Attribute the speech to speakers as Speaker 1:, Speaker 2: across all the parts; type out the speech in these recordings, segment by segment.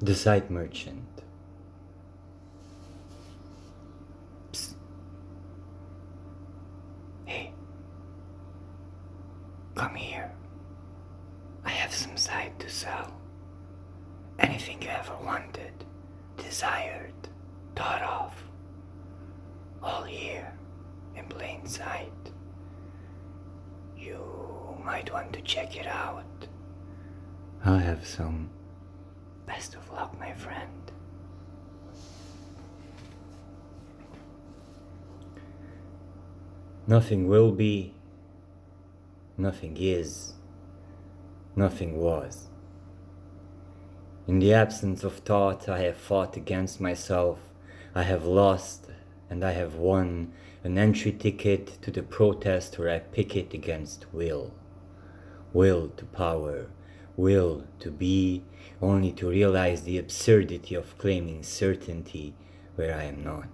Speaker 1: The sight merchant. Psst. Hey. Come here. I have some sight to sell. Anything you ever wanted, desired, thought of. All here in plain sight. You might want to check it out. I'll have some. Best of luck, my friend. Nothing will be, nothing is, nothing was. In the absence of thought, I have fought against myself, I have lost, and I have won an entry ticket to the protest where I picket against will. Will to power, will to be, only to realize the absurdity of claiming certainty where I am not.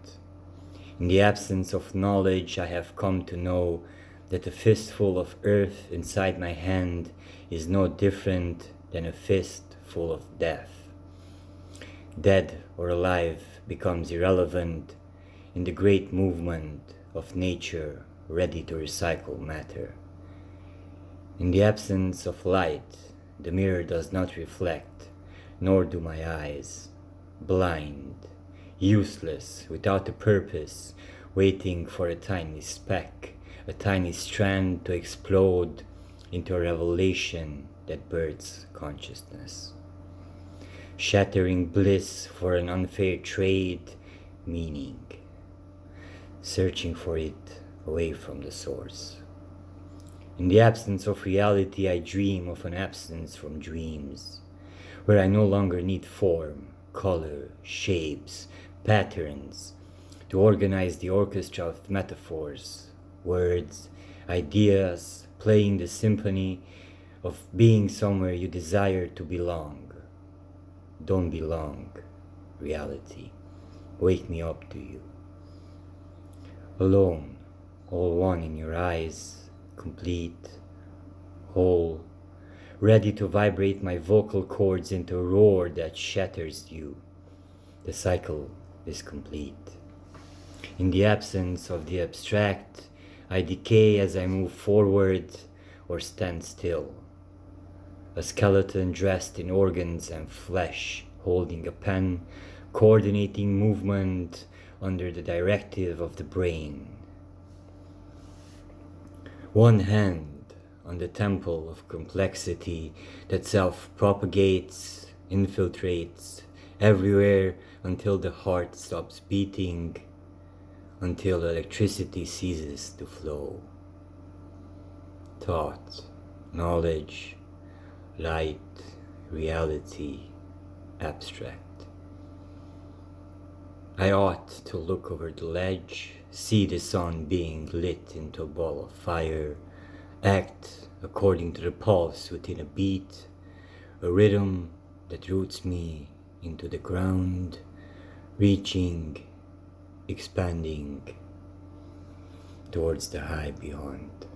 Speaker 1: In the absence of knowledge, I have come to know that a fistful of earth inside my hand is no different than a fist full of death. Dead or alive becomes irrelevant in the great movement of nature ready to recycle matter. In the absence of light, the mirror does not reflect, nor do my eyes. Blind, useless, without a purpose, waiting for a tiny speck, a tiny strand to explode into a revelation that births consciousness. Shattering bliss for an unfair trade, meaning. Searching for it away from the source. In the absence of reality, I dream of an absence from dreams, where I no longer need form, color, shapes, patterns to organize the orchestra of metaphors, words, ideas, playing the symphony of being somewhere you desire to belong. Don't belong, reality. Wake me up to you. Alone, all one in your eyes, complete, whole, ready to vibrate my vocal cords into a roar that shatters you. The cycle is complete. In the absence of the abstract, I decay as I move forward or stand still. A skeleton dressed in organs and flesh, holding a pen, coordinating movement under the directive of the brain. One hand on the temple of complexity that self-propagates, infiltrates everywhere until the heart stops beating, until electricity ceases to flow. Thought, knowledge, light, reality, abstract. I ought to look over the ledge see the sun being lit into a ball of fire, act according to the pulse within a beat, a rhythm that roots me into the ground, reaching, expanding towards the high beyond.